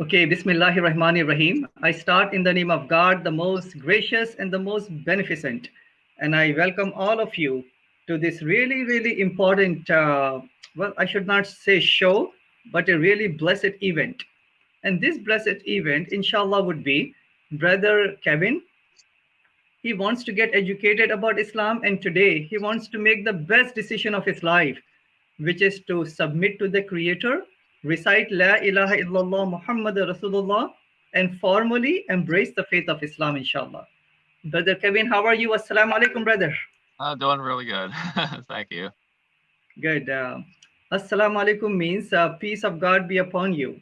Okay, Bismillahir Rahmanir Rahim. I start in the name of God, the most gracious and the most beneficent. And I welcome all of you to this really, really important, uh, well, I should not say show, but a really blessed event. And this blessed event, inshallah, would be Brother Kevin. He wants to get educated about Islam, and today he wants to make the best decision of his life, which is to submit to the Creator recite La ilaha illallah Muhammad Rasulullah, and formally embrace the faith of Islam, inshallah. Brother Kevin, how are you? Assalamu alaikum, brother. Uh, doing really good. Thank you. Good. Uh, Assalamu alaikum means uh, peace of God be upon you.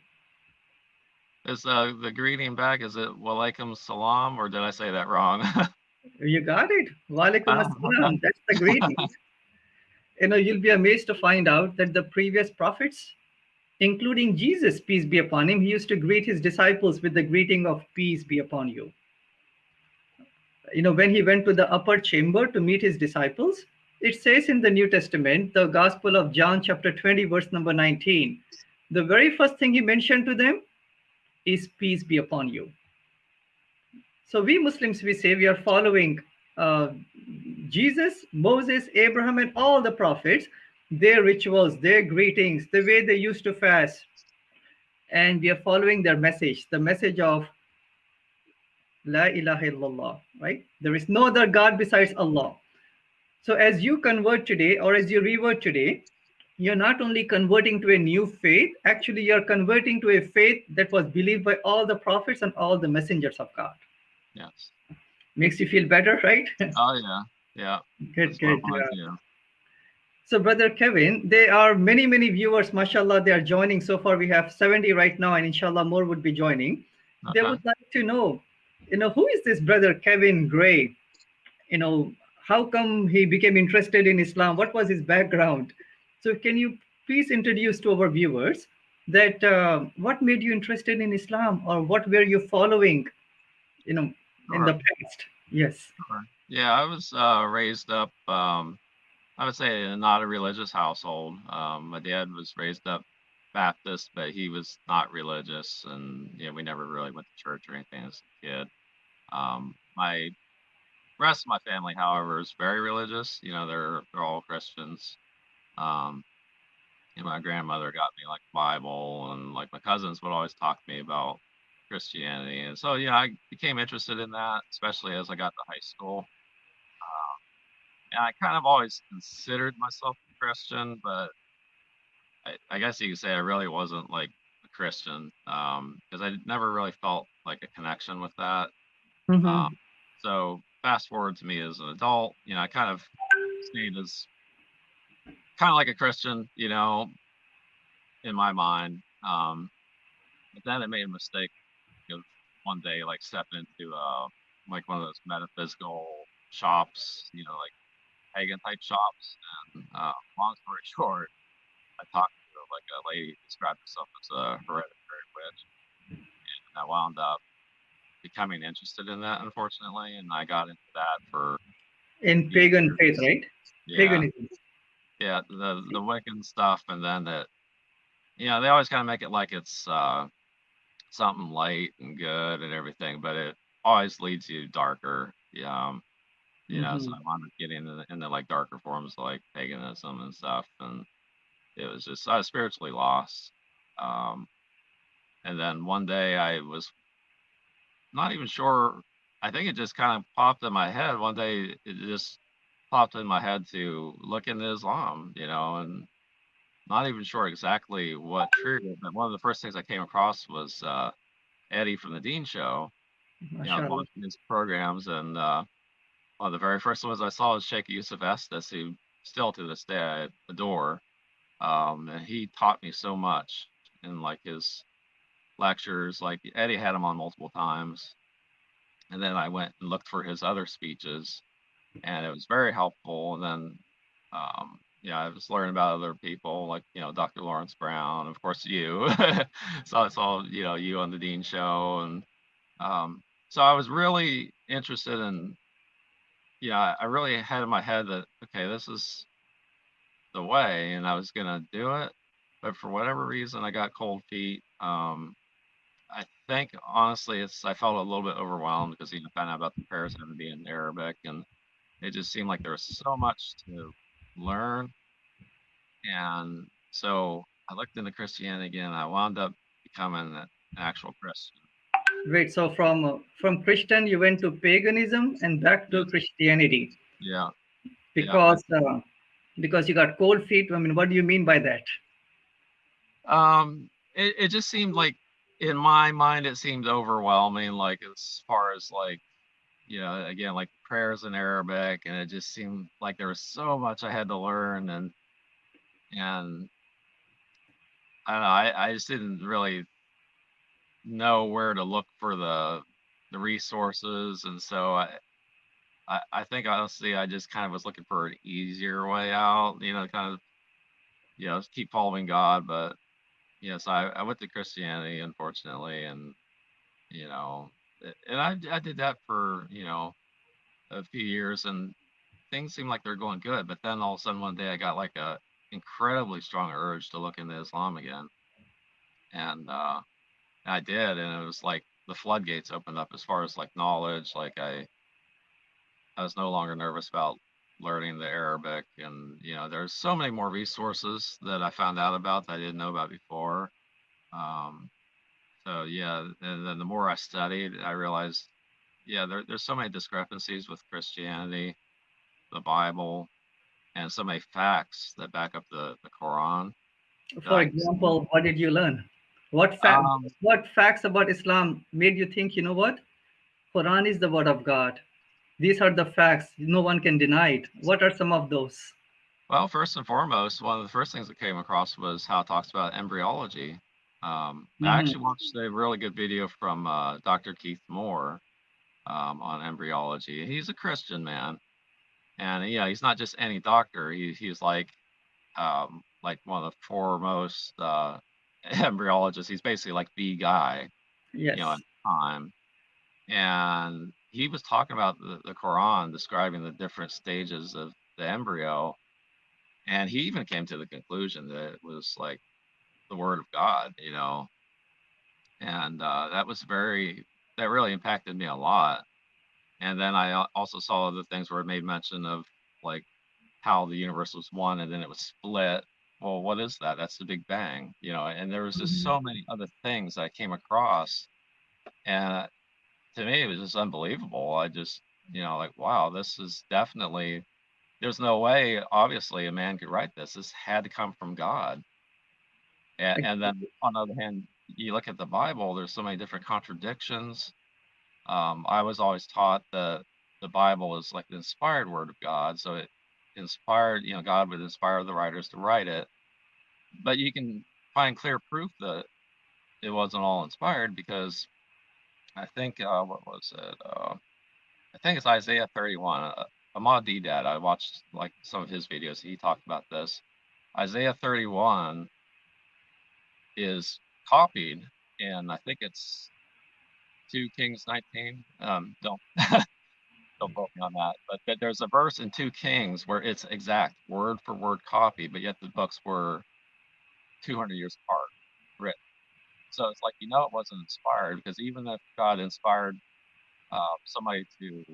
Is uh, the greeting back, is it walaikum salam, or did I say that wrong? you got it. Walaikum assalam. That's the greeting. you know, you'll be amazed to find out that the previous prophets including Jesus, peace be upon him, he used to greet his disciples with the greeting of peace be upon you. You know, when he went to the upper chamber to meet his disciples, it says in the New Testament, the Gospel of John, chapter 20, verse number 19, the very first thing he mentioned to them is peace be upon you. So we Muslims, we say we are following uh, Jesus, Moses, Abraham, and all the prophets their rituals, their greetings, the way they used to fast. And we are following their message, the message of La ilaha illallah, right? There is no other God besides Allah. So as you convert today or as you revert today, you're not only converting to a new faith, actually you're converting to a faith that was believed by all the prophets and all the messengers of God. Yes. Makes you feel better, right? Oh yeah. Yeah. good, That's good. Yeah. So, Brother Kevin, there are many, many viewers, mashallah, they are joining. So far, we have 70 right now, and inshallah, more would be joining. Uh-huh. They would like to know, you know, who is this Brother Kevin Gray? You know, how come he became interested in Islam? What was his background? So, can you please introduce to our viewers that uh, what made you interested in Islam or what were you following, you know, in the past? Yes. Yeah, I was uh, raised up. Um, I would say not a religious household. Um, my dad was raised up Baptist, but he was not religious, and yeah, we never really went to church or anything as a kid. Um, my rest of my family, however, is very religious. You know, they're they're all Christians. Um, and my grandmother got me like Bible, and like my cousins would always talk to me about Christianity, and so yeah, I became interested in that, especially as I got to high school. I kind of always considered myself a Christian, but I, I guess you could say I really wasn't like a Christian because um, I never really felt like a connection with that. Mm-hmm. Um, so fast forward to me as an adult, you know, I kind of stayed as kind of like a Christian, you know, in my mind. Um, but then I made a mistake you know, one day, like stepping into uh, like one of those metaphysical shops, you know, like pagan type shops. And uh, long story short, I talked to like a lady who described herself as a hereditary witch, and I wound up becoming interested in that, unfortunately, and I got into that for in pagan faith, right? Yeah, Paganism. Yeah, the the Wiccan stuff, and then that, you know, they always kind of make it like it's uh, something light and good and everything, but it always leads you darker. Yeah, um, you know, mm-hmm. so I wound up getting into, into like darker forms like paganism and stuff, and it was just I was spiritually lost. Um, and then one day I was not even sure. I think it just kind of popped in my head. One day it just popped in my head to look into Islam, you know, and not even sure exactly what triggered. But one of the first things I came across was uh, Eddie from the Deen Show, you know, watching his programs, and uh, one of the very first ones I saw was Sheikh Yusuf Estes, who still to this day I adore. Um, and he taught me so much in like his lectures. Like Eddie had him on multiple times, and then I went and looked for his other speeches, and it was very helpful. And then, um, yeah, I was learning about other people like you know Dr. Lawrence Brown, of course you. so I saw you know you on the Deen Show, and um, so I was really interested in yeah, I really had in my head that okay, this is the way, and I was gonna do it. but for whatever reason, I got cold feet. Um, I think honestly, it's I felt a little bit overwhelmed because you know, found out about the prayers having to be in Arabic, and it just seemed like there was so much to learn. And so I looked into Christianity again. I wound up becoming an actual Christian. Great. So from uh, from Christian, you went to paganism and back to Christianity Yeah. because uh, because you got cold feet. I mean, what do you mean by that? Um, it, it just seemed like in my mind it seemed overwhelming, like as far as like, you know, again, like prayers in Arabic, and it just seemed like there was so much I had to learn and and I don't know, I, I just didn't really know where to look for the the resources and so I I, I think honestly I just kind of was looking for an easier way out, you know, kind of you know, keep following God, but Yes, I, I went to Christianity, unfortunately, and you know, and I I did that for you know a few years, and things seemed like they're going good. But then all of a sudden one day I got like a incredibly strong urge to look into Islam again, and uh, I did, and it was like the floodgates opened up as far as like knowledge. Like I I was no longer nervous about learning the Arabic, and you know, there's so many more resources that I found out about that I didn't know about before. Um, so yeah, and then the more I studied, I realized, yeah, there, there's so many discrepancies with Christianity, the Bible, and so many facts that back up the, the Quran. For example, what did you learn? What fact, Um, what facts about Islam made you think, you know what? Quran is the word of God. These are the facts. No one can deny it. What are some of those? Well, first and foremost, one of the first things that came across was how it talks about embryology. Um, I Mhm. actually watched a really good video from uh, Dr. Keith Moore um, on embryology. He's a Christian man, and yeah, he's not just any doctor. He, he's like um, like one of the foremost uh, embryologists. He's basically like the guy Yes. you know, at the time. And he was talking about the, the Quran, describing the different stages of the embryo. And he even came to the conclusion that it was like the word of God, you know. And uh, that was very, that really impacted me a lot. And then I also saw other things where it made mention of like how the universe was one and then it was split. Well, what is that? That's the Big Bang, you know. And there was just Mhm. so many other things I came across and to me it was just unbelievable i just you know like wow this is definitely there's no way obviously a man could write this this had to come from god and, and then on the other hand you look at the bible there's so many different contradictions um, i was always taught that the bible is like the inspired word of god so it inspired you know god would inspire the writers to write it but you can find clear proof that it wasn't all inspired because I think uh, what was it? Uh, I think it's Isaiah 31. Uh, Ahmad Deedat. I watched like some of his videos. He talked about this. Isaiah 31 is copied, and I think it's 2 Kings 19. Um, don't don't quote me on that. But, there's a verse in 2 Kings where it's exact word for word copy, but yet the books were 200 years apart written. So it's like you know it wasn't inspired because even if God inspired uh, somebody to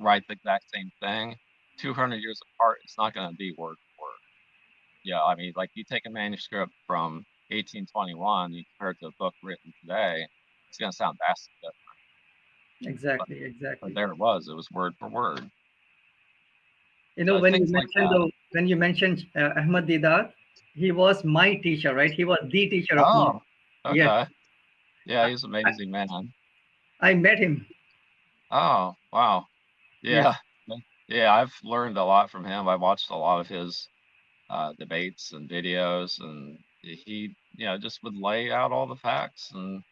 write the exact same thing, 200 years apart, it's not going to be word for word. Yeah, I mean, like you take a manuscript from 1821, you compare it to a book written today, it's going to sound vastly different. Exactly. Exactly. But there it was; it was word for word. You know, when you like mentioned that. the, when you mentioned uh, Ahmad Deedat, he was my teacher, right? He was the teacher of mine. Oh, okay. Yes. Yeah, he's an amazing man. I met him. Oh, wow. Yes. Yeah. Yeah, I've learned a lot from him. I watched a lot of his uh, debates and videos, and he, you know, just would lay out all the facts, and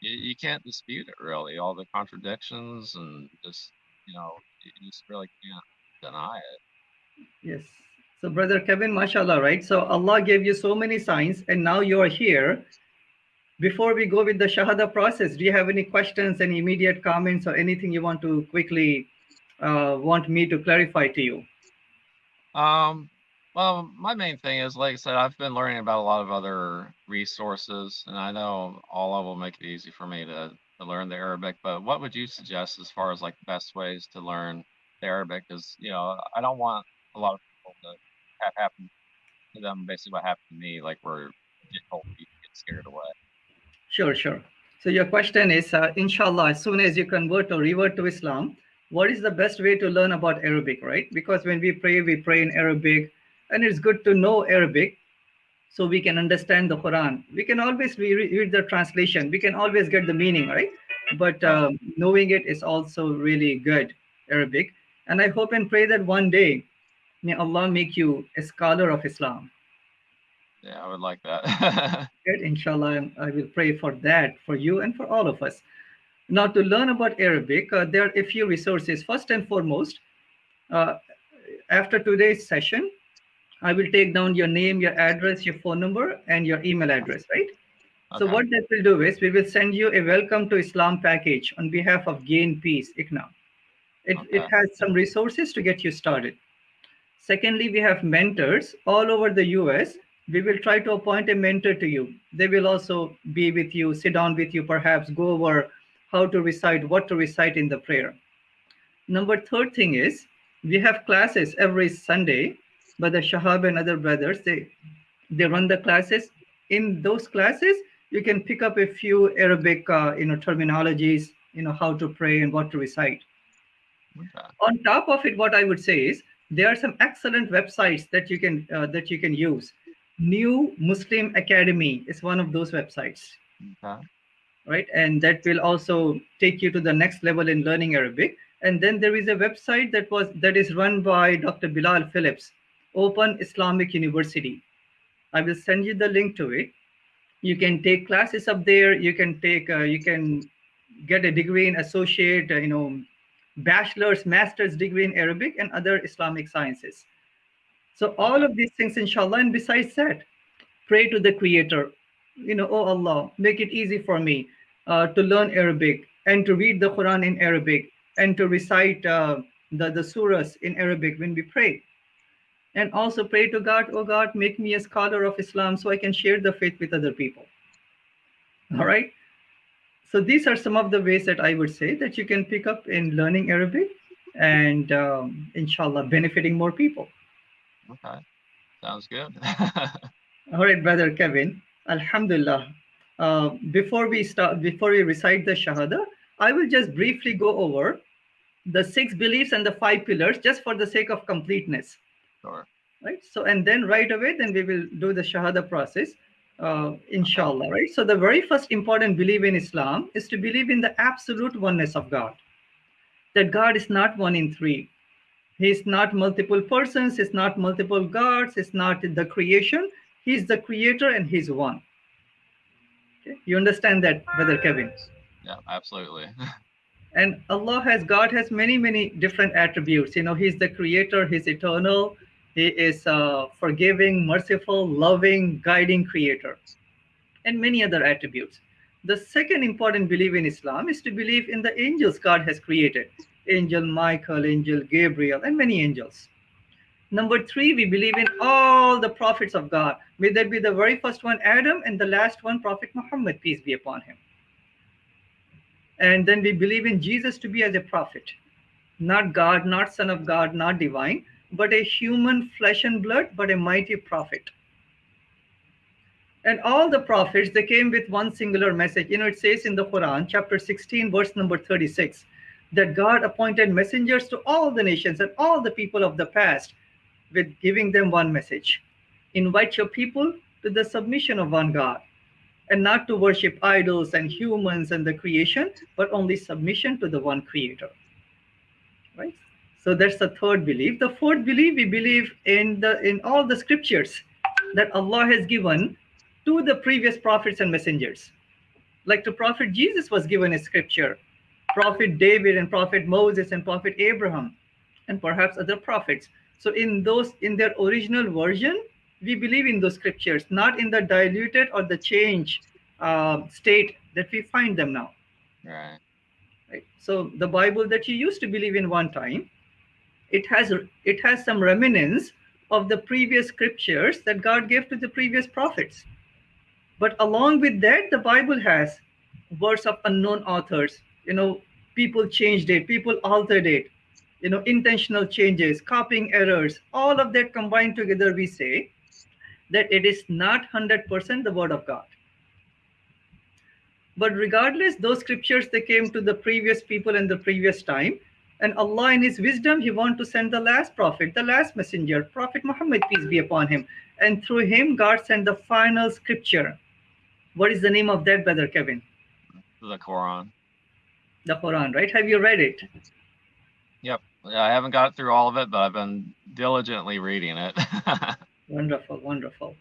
you, you can't dispute it really. All the contradictions, and just, you know, you just really can't deny it. Yes. So, Brother Kevin, mashallah, right? So, Allah gave you so many signs, and now you are here. Before we go with the Shahada process, do you have any questions, any immediate comments, or anything you want to quickly uh, want me to clarify to you? Um, Well, my main thing is, like I said, I've been learning about a lot of other resources, and I know all of them make it easy for me to, to learn the Arabic. But what would you suggest as far as like best ways to learn the Arabic? Because you know, I don't want a lot of people to have happen to them basically what happened to me, like where get told you get scared away. Sure, sure. So your question is, uh, inshallah, as soon as you convert or revert to Islam, what is the best way to learn about Arabic, right? Because when we pray, we pray in Arabic and it's good to know Arabic so we can understand the Quran. We can always re read the translation. We can always get the meaning, right? But um, knowing it is also really good, Arabic. And I hope and pray that one day, may Allah make you a scholar of Islam. Yeah, I would like that. good, inshallah. I will pray for that for you and for all of us. Now, to learn about Arabic, uh, there are a few resources. First and foremost, uh, after today's session, I will take down your name, your address, your phone number, and your email address, right? Okay. So what that will do is we will send you a welcome to Islam package on behalf of Gain Peace, ICNA. It, okay. it has some resources to get you started. Secondly, we have mentors all over the US. We will try to appoint a mentor to you. They will also be with you, sit down with you, perhaps go over how to recite, what to recite in the prayer. Number third thing is we have classes every Sunday but the Shahab and other brothers, they they run the classes. In those classes, you can pick up a few Arabic, uh, you know, terminologies, you know, how to pray and what to recite. Okay. On top of it, what I would say is there are some excellent websites that you can uh, that you can use. New Muslim Academy is one of those websites. Okay. Right, and that will also take you to the next level in learning Arabic. And then there is a website that was that is run by Dr. Bilal Phillips Open Islamic University. I will send you the link to it. You can take classes up there. You can take, uh, you can get a degree in associate, uh, you know, bachelor's, master's degree in Arabic and other Islamic sciences. So all of these things, inshallah, and besides that, pray to the Creator. You know, oh Allah, make it easy for me uh, to learn Arabic and to read the Quran in Arabic and to recite uh, the, the surahs in Arabic when we pray and also pray to God, oh God, make me a scholar of Islam so I can share the faith with other people. All right. So these are some of the ways that I would say that you can pick up in learning Arabic and um, inshallah benefiting more people. Okay. Sounds good. All right, brother Kevin. Alhamdulillah. Uh, before we start, before we recite the Shahada, I will just briefly go over the six beliefs and the five pillars just for the sake of completeness. Sure. Right. So, and then right away, then we will do the Shahada process, uh, inshallah. Right. So, the very first important belief in Islam is to believe in the absolute oneness of God. That God is not one in three. He's not multiple persons. He's not multiple gods. He's not the creation. He's the creator and he's one. Okay. You understand that, Brother Kevin? Yeah, absolutely. and Allah has, God has many, many different attributes. You know, he's the creator, he's eternal, he is a forgiving, merciful, loving, guiding creator, and many other attributes. The second important belief in Islam is to believe in the angels God has created Angel Michael, Angel Gabriel, and many angels. Number three, we believe in all the prophets of God. May that be the very first one, Adam, and the last one, Prophet Muhammad, peace be upon him. And then we believe in Jesus to be as a prophet, not God, not Son of God, not divine, but a human flesh and blood, but a mighty prophet. And all the prophets, they came with one singular message. You know, it says in the Quran, chapter 16, verse number 36, that God appointed messengers to all the nations and all the people of the past with giving them one message. Invite your people to the submission of one God and not to worship idols and humans and the creation, but only submission to the one creator. Right? So that's the third belief. The fourth belief, we believe in the in all the scriptures that Allah has given to the previous prophets and messengers. Like to Prophet Jesus was given a scripture, Prophet David and Prophet Moses and Prophet Abraham, and perhaps other prophets. So in those in their original version, we believe in those scriptures, not in the diluted or the changed uh, state that we find them now. Right. Right. So the Bible that you used to believe in one time, it has it has some remnants of the previous scriptures that God gave to the previous prophets. But along with that, the Bible has words of unknown authors. You know, people changed it, people altered it, you know, intentional changes, copying errors, all of that combined together, we say that it is not 100% the word of God. But regardless, those scriptures, they came to the previous people in the previous time. And Allah in his wisdom, he want to send the last prophet, the last messenger, Prophet Muhammad, peace be upon him. And through him, God sent the final scripture. What is the name of that, Brother Kevin? The Quran. The Quran, right? Have you read it? Yep. Yeah, I haven't got through all of it, but I've been diligently reading it. wonderful, wonderful.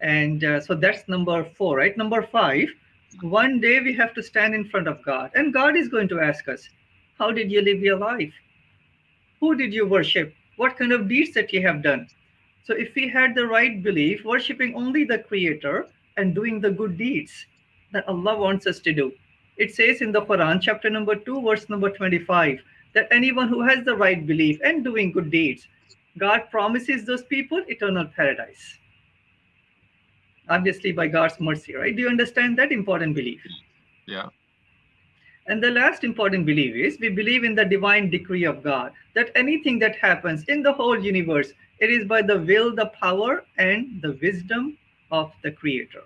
And uh, so that's number four, right? Number five, one day we have to stand in front of God, and God is going to ask us, How did you live your life? Who did you worship? What kind of deeds that you have done? So, if we had the right belief, worshiping only the Creator and doing the good deeds that Allah wants us to do, it says in the Quran, chapter number 2, verse number 25, that anyone who has the right belief and doing good deeds, God promises those people eternal paradise obviously by God's mercy, right? Do you understand that important belief? Yeah. And the last important belief is we believe in the divine decree of God, that anything that happens in the whole universe, it is by the will, the power, and the wisdom of the Creator.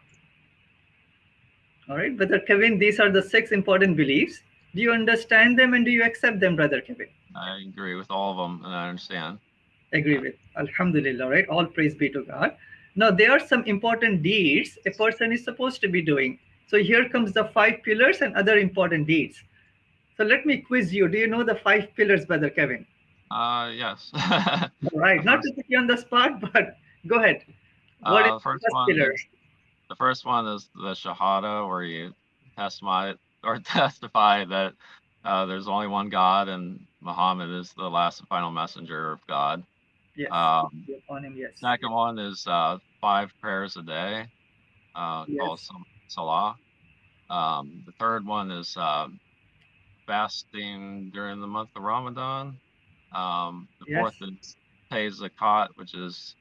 All right, Brother Kevin, these are the six important beliefs. Do you understand them and do you accept them, Brother Kevin? I agree with all of them and I understand. Agree with. Alhamdulillah, right? All praise be to God. Now, there are some important deeds a person is supposed to be doing. So here comes the five pillars and other important deeds. So let me quiz you. Do you know the five pillars, Brother Kevin? Uh, yes. right. Not to put you on the spot, but go ahead. What uh, is the first, first one, pillar? The first one is the Shahada, where you testify or testify that uh, there's only one God and Muhammad is the last and final messenger of God. Yes. Um, on him, yes. Second one is uh, five prayers a day, uh, yes. called Salah. Um, the third one is uh, fasting during the month of Ramadan. Um, the yes. fourth is pay zakat, which is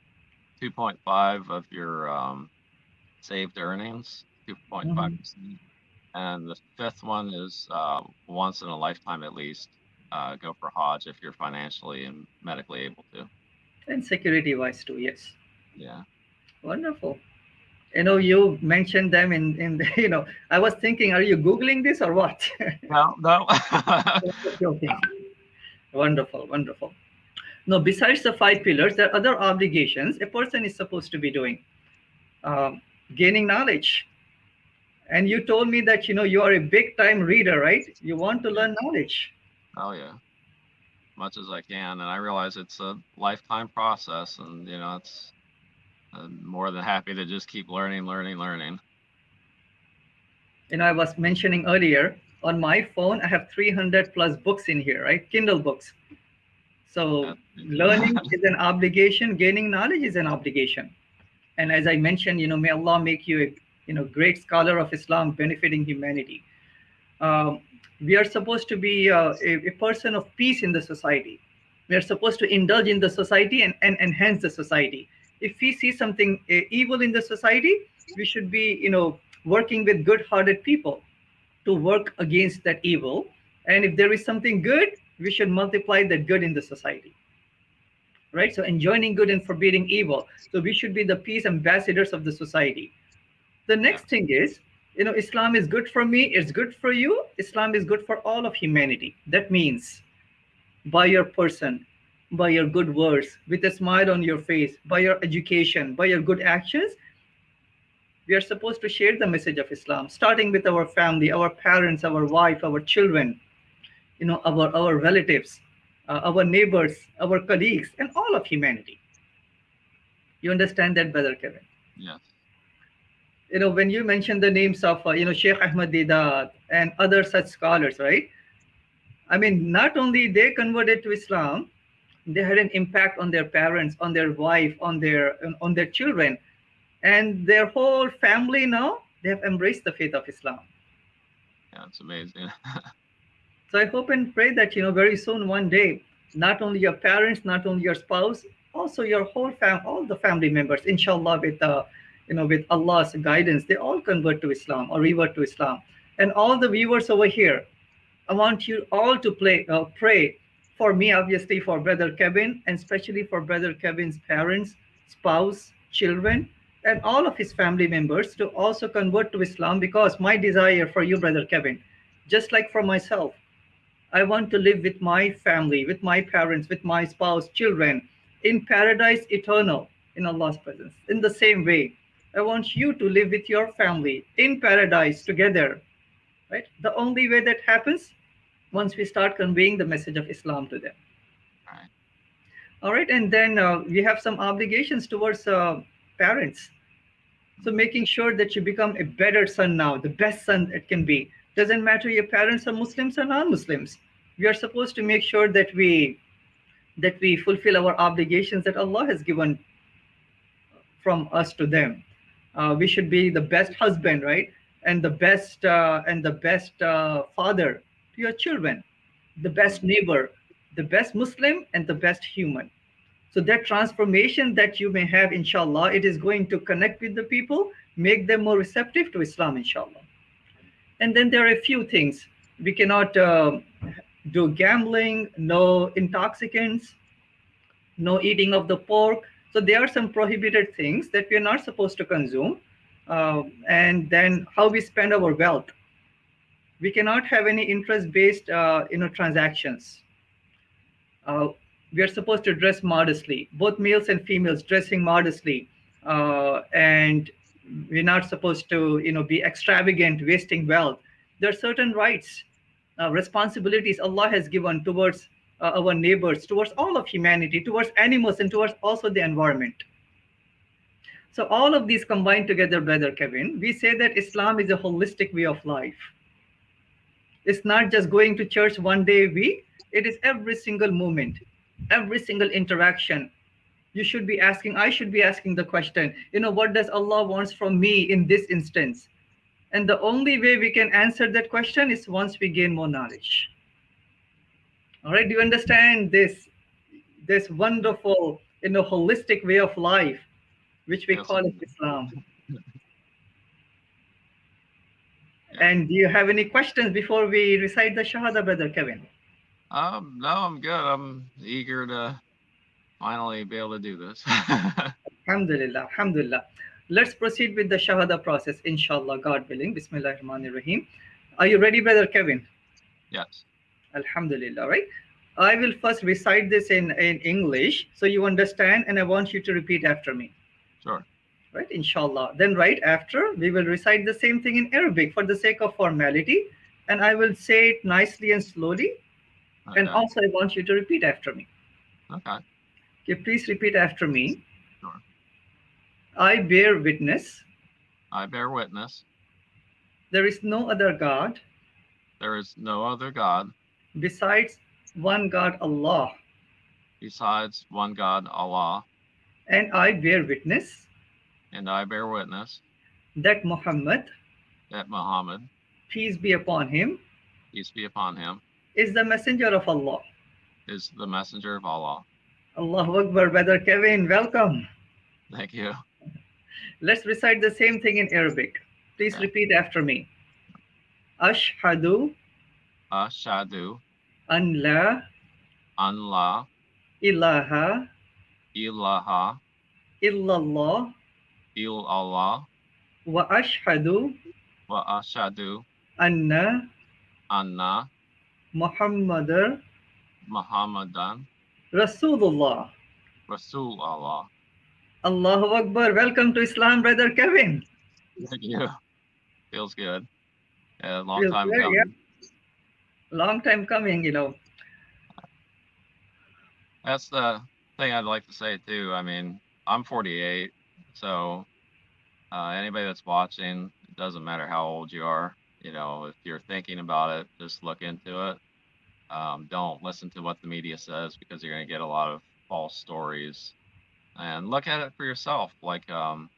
2.5 of your um, saved earnings, 2.5 mm-hmm. And the fifth one is uh, once in a lifetime at least, uh, go for Hajj if you're financially and medically able to and security wise too yes yeah wonderful you know you mentioned them in in the, you know i was thinking are you googling this or what? No no. Wonderful wonderful. No besides the five pillars there are other obligations a person is supposed to be doing. Um, gaining knowledge. And you told me that you know you are a big time reader right? You want to learn knowledge. Oh yeah. Much as I can. And I realize it's a lifetime process, and you know, it's I'm more than happy to just keep learning, learning, learning. You know, I was mentioning earlier on my phone, I have 300 plus books in here, right? Kindle books. So learning is an obligation, gaining knowledge is an obligation. And as I mentioned, you know, may Allah make you a you know great scholar of Islam benefiting humanity. Um, we are supposed to be uh, a, a, person of peace in the society we are supposed to indulge in the society and, and enhance the society if we see something uh, evil in the society we should be you know working with good hearted people to work against that evil. And if there is something good we should multiply that good in the society. Right? So enjoining good and forbidding evil. So we should be the peace ambassadors of the society. The next thing is you know islam is good for me it's good for you. Islam is good for all of humanity. That means by your person by your good words with a smile on your face by your education by your good actions we are supposed to share the message of islam starting with our family our parents our wife our children you know our our relatives uh, our neighbors our colleagues and all of humanity. You understand that brother kevin? Yes. You know, when you mention the names of, uh, you know, Sheikh Ahmad Deedat and other such scholars, right? I mean, not only they converted to Islam, they had an impact on their parents, on their wife, on their on their children, and their whole family now they have embraced the faith of Islam. Yeah, it's amazing. so I hope and pray that you know very soon, one day, not only your parents, not only your spouse, also your whole fam, all the family members, inshallah, with uh, you know, with Allah's guidance, they all convert to Islam or revert to Islam. And all the viewers over here, I want you all to play, uh, pray for me, obviously, for Brother Kevin, and especially for Brother Kevin's parents, spouse, children, and all of his family members to also convert to Islam because my desire for you, Brother Kevin, just like for myself, I want to live with my family, with my parents, with my spouse, children in paradise eternal in Allah's presence. In the same way, I want you to live with your family in paradise together. Right? The only way that happens once we start conveying the message of Islam to them. All right, and then uh, we have some obligations towards uh, parents. So making sure that you become a better son now, the best son it can be. Doesn't matter your parents are Muslims or non-Muslims. We are supposed to make sure that we that we fulfill our obligations that Allah has given from us to them. Uh, we should be the best husband, right? And the best uh, and the best uh, father your children, the best neighbor, the best Muslim, and the best human. So that transformation that you may have, inshallah, it is going to connect with the people, make them more receptive to Islam, inshallah. And then there are a few things. We cannot uh, do gambling, no intoxicants, no eating of the pork. So there are some prohibited things that we are not supposed to consume. Uh, and then how we spend our wealth. We cannot have any interest-based, uh, you know, transactions. Uh, we are supposed to dress modestly, both males and females dressing modestly, uh, and we're not supposed to, you know, be extravagant, wasting wealth. There are certain rights, uh, responsibilities Allah has given towards uh, our neighbors, towards all of humanity, towards animals, and towards also the environment. So all of these combined together, Brother Kevin, we say that Islam is a holistic way of life. It's not just going to church one day a week. It is every single moment, every single interaction. You should be asking, I should be asking the question, you know, what does Allah wants from me in this instance? And the only way we can answer that question is once we gain more knowledge. All right, do you understand this, this wonderful, you know, holistic way of life, which we Yes. call it Islam? And do you have any questions before we recite the Shahada, Brother Kevin? Um, no, I'm good. I'm eager to finally be able to do this. Alhamdulillah, Alhamdulillah. Let's proceed with the Shahada process, inshallah, God willing. Bismillah ar rahim Are you ready, Brother Kevin? yes. Alhamdulillah, right? I will first recite this in, in English so you understand, and I want you to repeat after me, Sure. Right? Inshallah. Then, right after, we will recite the same thing in Arabic for the sake of formality, and I will say it nicely and slowly, and also I want you to repeat after me. okay. Okay, please repeat after me. Sure. I bear witness I bear witness there is no other God there is no other God besides one God, Allah, besides one God, Allah, and I bear witness and I bear witness that Muhammad, that Muhammad, peace be upon him, peace be upon him, is the messenger of Allah. is the messenger of Allah. Allahu Akbar, Brother Kevin, welcome. Thank you. Let's recite the same thing in Arabic. Please Yeah. repeat after me. Ashhadu Ashadu an la an la ilaha ilaha illallah illallah wa ashhadu wa ashadu anna anna Muhammadan Rasulullah. Rasul Allah. Allahu Akbar. Welcome to Islam, Brother Kevin. Thank you. Feels good. Yeah, long Feels time good, coming. yeah. Long time coming, you know. That's the thing I'd like to say too. I mean, I'm 48, so uh, anybody that's watching, it doesn't matter how old you are. You know, if you're thinking about it, just look into it. Um, don't listen to what the media says because you're going to get a lot of false stories. And look at it for yourself. Like, um,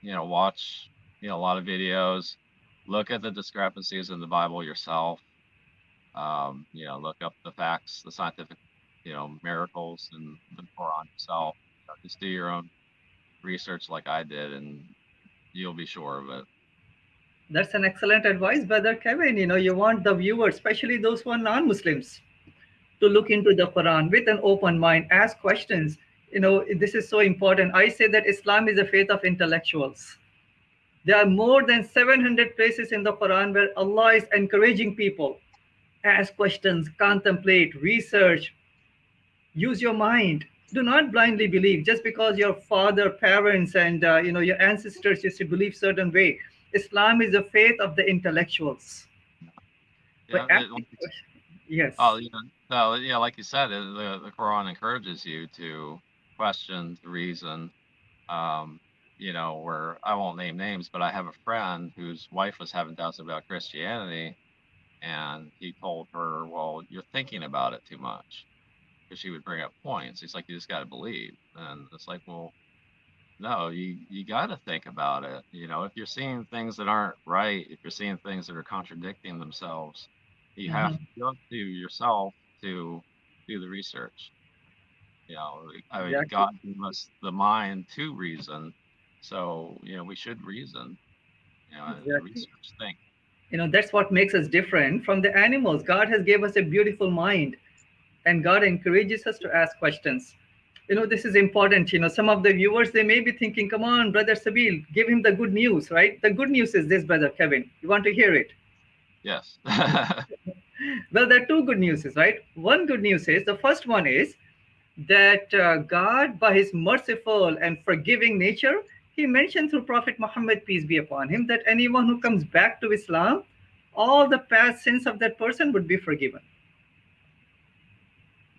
you know, watch you know a lot of videos. Look at the discrepancies in the Bible yourself. Um, you know, look up the facts, the scientific you know, miracles in the Quran itself. You know, just do your own research like I did, and you'll be sure of it. That's an excellent advice, brother Kevin. You know, you want the viewers, especially those who are non-Muslims, to look into the Quran with an open mind, ask questions. You know, this is so important. I say that Islam is a faith of intellectuals. There are more than 700 places in the Quran where Allah is encouraging people ask questions, contemplate, research, use your mind. Do not blindly believe just because your father, parents, and uh, you know your ancestors used to believe certain way. Islam is the faith of the intellectuals. Yeah, it- like you s- Yes. oh, you know, no, yeah, like you said, it, the the Quran encourages you to question, to reason. Um, you know, where I won't name names, but I have a friend whose wife was having doubts about Christianity, and he told her, "Well, you're thinking about it too much," because she would bring up points. He's like, "You just got to believe," and it's like, well. No, you you got to think about it. You know, if you're seeing things that aren't right, if you're seeing things that are contradicting themselves, you have Mhm. to go to yourself to do the research. You know, I mean, Exactly. God gave us the mind to reason, so you know we should reason. You know, Exactly. research, think. you know that's what makes us different from the animals god has gave us a beautiful mind and god encourages us to ask questions. You know this is important. You know some of the viewers they may be thinking come on brother sabil give him the good news right? The good news is this brother kevin. You want to hear it? Yes. well there are two good news right? One good news is the first one is that uh, god by his merciful and forgiving nature he mentioned through prophet muhammad peace be upon him that anyone who comes back to islam all the past sins of that person would be forgiven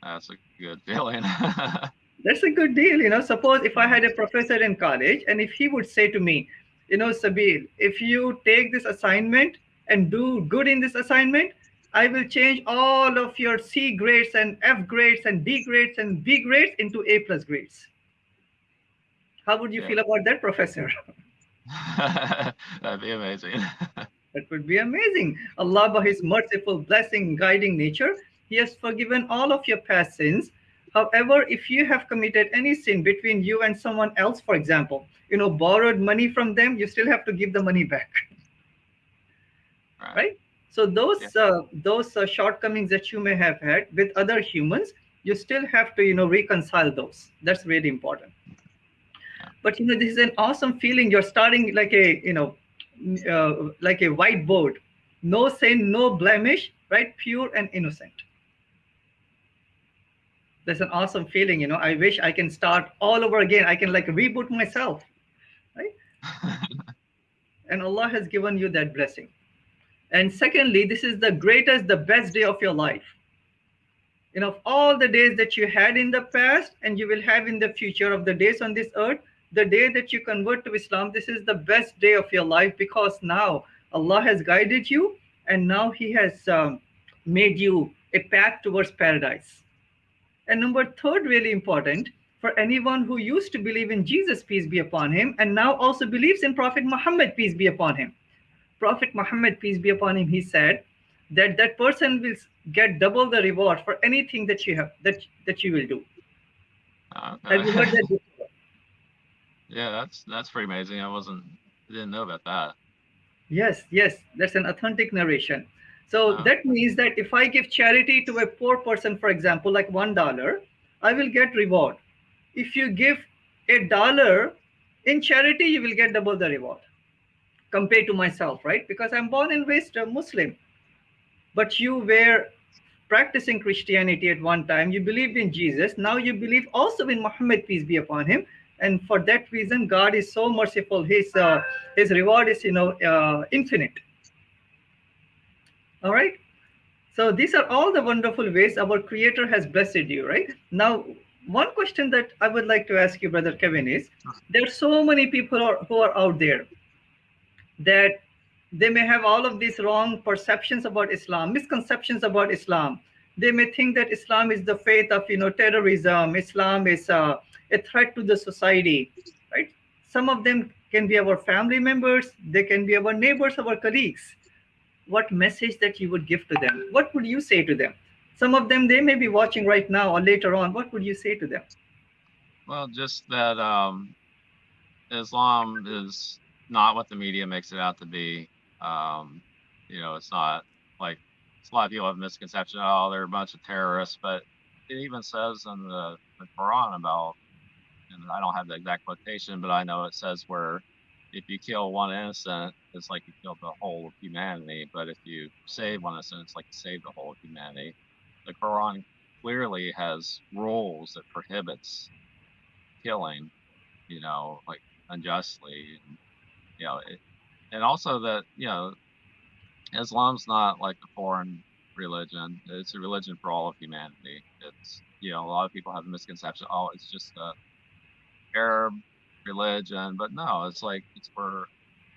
That's a good feeling. that's a good deal you know suppose if i had a professor in college and if he would say to me you know sabil if you take this assignment and do good in this assignment i will change all of your c grades and f grades and d grades and b grades into a plus grades how would you Yeah. feel about that professor That'd be amazing. That would be amazing. Allah, by His merciful, blessing, guiding nature, He has forgiven all of your past sins. However, if you have committed any sin between you and someone else, for example, you know, borrowed money from them, you still have to give the money back. Right. Right. So those uh, those uh, shortcomings that you may have had with other humans, you still have to you know reconcile those. That's really important. But you know, this is an awesome feeling. You're starting like a you know, uh, like a whiteboard, no sin, no blemish, right? Pure and innocent. That's an awesome feeling. You know, I wish I can start all over again. I can like reboot myself, Right. and Allah has given you that blessing. And secondly, this is the greatest, the best day of your life. You know, of all the days that you had in the past and you will have in the future of the days on this earth, the day that you convert to Islam, this is the best day of your life because now Allah has guided you and now He has um, made you a path towards paradise. And number third, really important for anyone who used to believe in Jesus, peace be upon him, and now also believes in Prophet Muhammad, peace be upon him. Prophet Muhammad, peace be upon him, he said that that person will get double the reward for anything that you have that that you will do. Uh, have you heard that? Uh, before? Yeah, that's that's pretty amazing. I wasn't didn't know about that. Yes, yes, that's an authentic narration. So Wow. that means that if I give charity to a poor person, for example, like one dollar, I will get reward. If you give a dollar in charity, you will get double the reward compared to myself, right? Because I'm born and raised a Muslim. But you were practicing Christianity at one time, you believed in Jesus, now you believe also in Muhammad, peace be upon him. And for that reason, God is so merciful. His uh, his reward is, you know, uh, infinite. All right. So these are all the wonderful ways our Creator has blessed you, right? Now, one question that I would like to ask you, Brother Kevin, is there are so many people who are, who are out there that they may have all of these wrong perceptions about Islam, misconceptions about Islam. They may think that Islam is the faith of you know terrorism. Islam is uh, a threat to the society, right? Some of them can be our family members. They can be our neighbors, our colleagues. What message that you would give to them? What would you say to them? some of them they may be watching right now or later on what would you say to them well just that um islam is not what the media makes it out to be um you know it's not like it's a lot of people have misconception oh they're a bunch of terrorists but it even says in the, the quran about and i don't have the exact quotation but i know it says where if you kill one innocent, it's like you killed the whole of humanity. But if you save one innocent, it's like you saved the whole of humanity. The Quran clearly has rules that prohibits killing, you know, like unjustly, and, you know, it, and also that you know, Islam's not like a foreign religion. It's a religion for all of humanity. It's you know, a lot of people have a misconception. Oh, it's just a Arab religion, but no, it's like it's for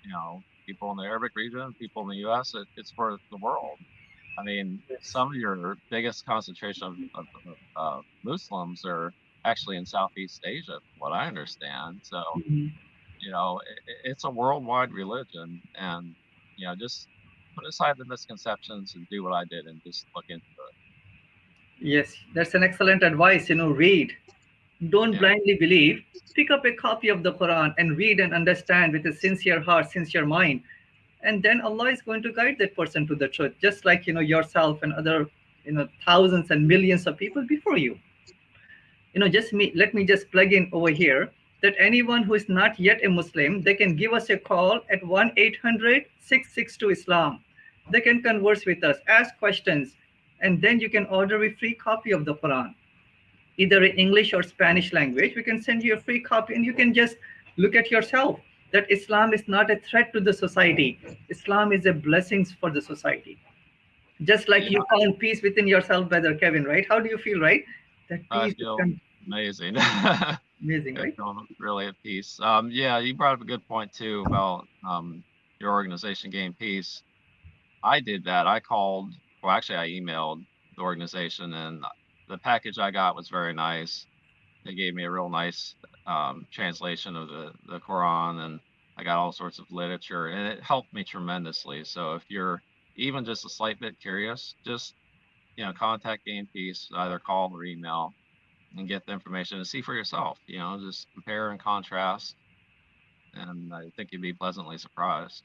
you know people in the Arabic region, people in the U.S. It, it's for the world. I mean, some of your biggest concentration of, of, of uh, Muslims are actually in Southeast Asia, what I understand. So, mm-hmm. you know, it, it's a worldwide religion, and you know, just put aside the misconceptions and do what I did, and just look into it. Yes, that's an excellent advice. You know, read don't yeah. blindly believe. Pick up a copy of the Quran and read and understand with a sincere heart, sincere mind. And then Allah is going to guide that person to the truth, just like you know yourself and other you know thousands and millions of people before you. You know, just me let me just plug in over here that anyone who is not yet a Muslim, they can give us a call at 1-800-662-ISLAM. They can converse with us, ask questions, and then you can order a free copy of the Quran either in English or Spanish language, we can send you a free copy and you can just look at yourself that Islam is not a threat to the society. Islam is a blessing for the society. Just like you found peace within yourself, Brother Kevin, right? How do you feel, right? That peace I feel amazing. amazing, right? really at peace. Um, yeah, you brought up a good point too about um, your organization GainPeace. I did that. I called, well, actually, I emailed the organization and the package I got was very nice. They gave me a real nice um, translation of the, the Quran, and I got all sorts of literature, and it helped me tremendously. So if you're even just a slight bit curious, just you know, contact GainPeace, either call or email, and get the information and see for yourself. You know, just compare and contrast, and I think you'd be pleasantly surprised.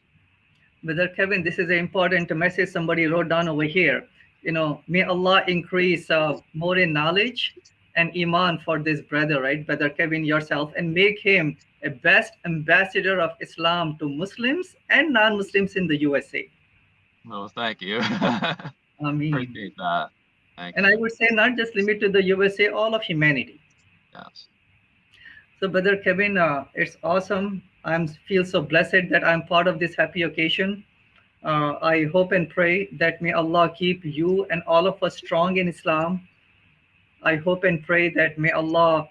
Brother Kevin, this is an important message somebody wrote down over here you know, may Allah increase uh, more in knowledge and iman for this brother, right, brother Kevin, yourself, and make him a best ambassador of Islam to Muslims and non-Muslims in the USA. Well, thank you. I mean, appreciate that. Thank and you. I would say not just limit to the USA, all of humanity. Yes. So, brother Kevin, uh, it's awesome. I feel so blessed that I'm part of this happy occasion. Uh, I hope and pray that may Allah keep you and all of us strong in Islam. I hope and pray that may Allah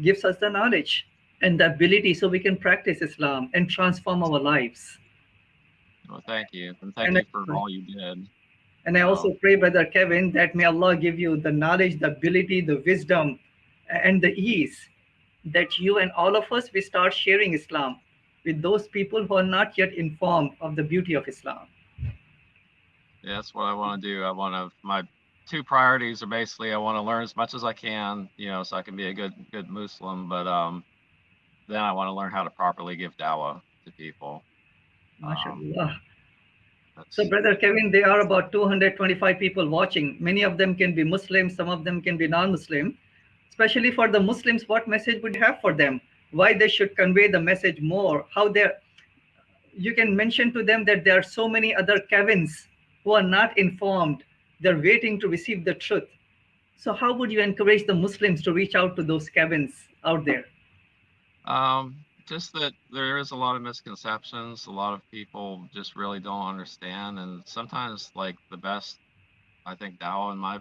gives us the knowledge and the ability so we can practice Islam and transform our lives. Well, thank you. And thank and you for all you did. And I also pray, Brother Kevin, that may Allah give you the knowledge, the ability, the wisdom, and the ease that you and all of us, we start sharing Islam with those people who are not yet informed of the beauty of Islam yeah, that's what I want to do. I want to my two priorities are basically I want to learn as much as I can, you know, so I can be a good good Muslim, but um then I want to learn how to properly give dawah to people. Um, so, Brother Kevin, there are about 225 people watching. Many of them can be Muslim, some of them can be non-Muslim. Especially for the Muslims, what message would you have for them? Why they should convey the message more? How they're you can mention to them that there are so many other Kevins who are not informed. They're waiting to receive the truth. So how would you encourage the Muslims to reach out to those Kevins out there? Um, just that there is a lot of misconceptions. A lot of people just really don't understand. And sometimes like the best, I think Dawah, in my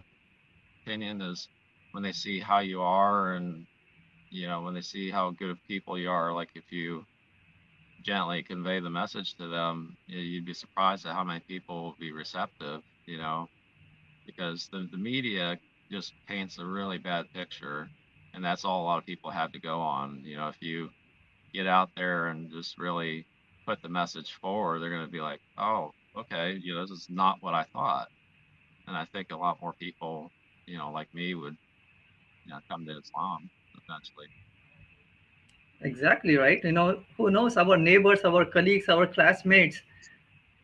opinion, is when they see how you are and, you know, when they see how good of people you are, like if you gently convey the message to them, you'd be surprised at how many people will be receptive, you know, because the, the media just paints a really bad picture. And that's all a lot of people have to go on. You know, if you get out there and just really put the message forward, they're going to be like, oh, okay, you know, this is not what I thought. And I think a lot more people you know, like me would, you know, come to Islam eventually. Exactly right. You know, who knows? Our neighbors, our colleagues, our classmates,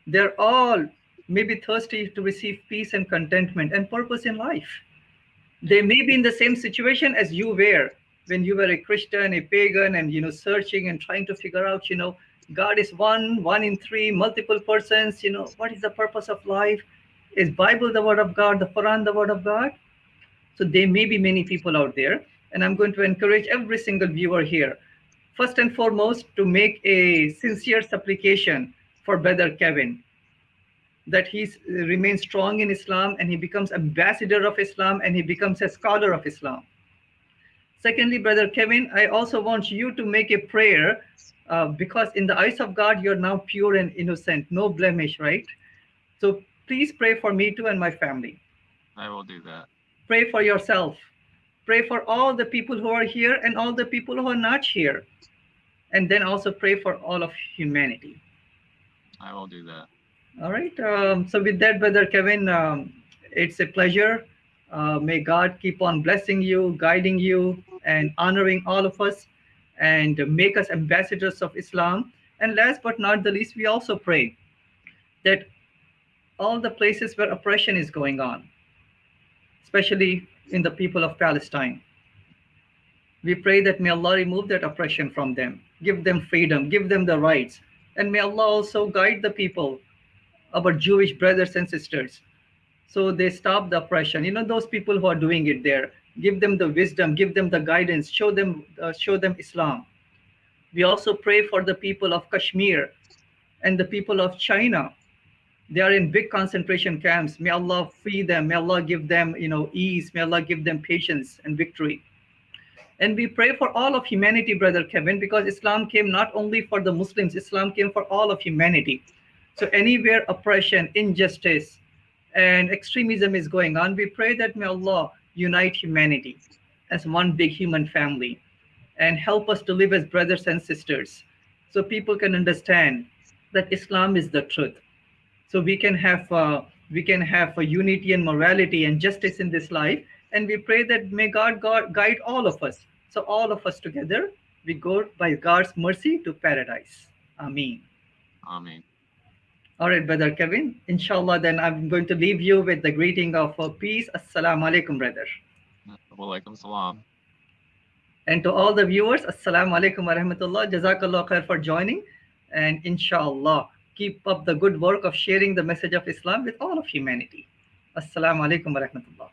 they're all maybe thirsty to receive peace and contentment and purpose in life. They may be in the same situation as you were when you were a Christian, a pagan, and you know, searching and trying to figure out, you know, God is one, one in three, multiple persons, you know, what is the purpose of life? Is Bible the word of God, the Quran the word of God? So there may be many people out there. And I'm going to encourage every single viewer here, first and foremost, to make a sincere supplication for Brother Kevin, that he remains strong in Islam and he becomes ambassador of Islam and he becomes a scholar of Islam. Secondly, Brother Kevin, I also want you to make a prayer uh, because in the eyes of God, you're now pure and innocent, no blemish, right? So please pray for me too and my family. I will do that. Pray for yourself. Pray for all the people who are here and all the people who are not here. And then also pray for all of humanity. I will do that. All right. Um, so with that, Brother Kevin, um, it's a pleasure. Uh, may God keep on blessing you, guiding you, and honoring all of us and make us ambassadors of Islam. And last but not the least, we also pray that all the places where oppression is going on, especially in the people of Palestine, we pray that may Allah remove that oppression from them, give them freedom, give them the rights, and may Allah also guide the people, our Jewish brothers and sisters, so they stop the oppression. You know, those people who are doing it there, give them the wisdom, give them the guidance, show them, uh, show them Islam. We also pray for the people of Kashmir and the people of China. They are in big concentration camps. May Allah free them. May Allah give them, you know, ease. May Allah give them patience and victory. And we pray for all of humanity, Brother Kevin, because Islam came not only for the Muslims, Islam came for all of humanity. So anywhere oppression, injustice, and extremism is going on, we pray that may Allah unite humanity as one big human family and help us to live as brothers and sisters so people can understand that Islam is the truth. So we can have uh, we can have a unity and morality and justice in this life. And we pray that may God, God guide all of us. So all of us together, we go by God's mercy to paradise. Amen. Amen. All right, Brother Kevin. Inshallah, then I'm going to leave you with the greeting of uh, peace. Assalamu alaikum, brother. Walaikum salam. And to all the viewers, Assalamu alaikum wa rahmatullah. Jazakallah khair for joining. And inshallah, keep up the good work of sharing the message of Islam with all of humanity. Assalamu alaikum wa rahmatullah.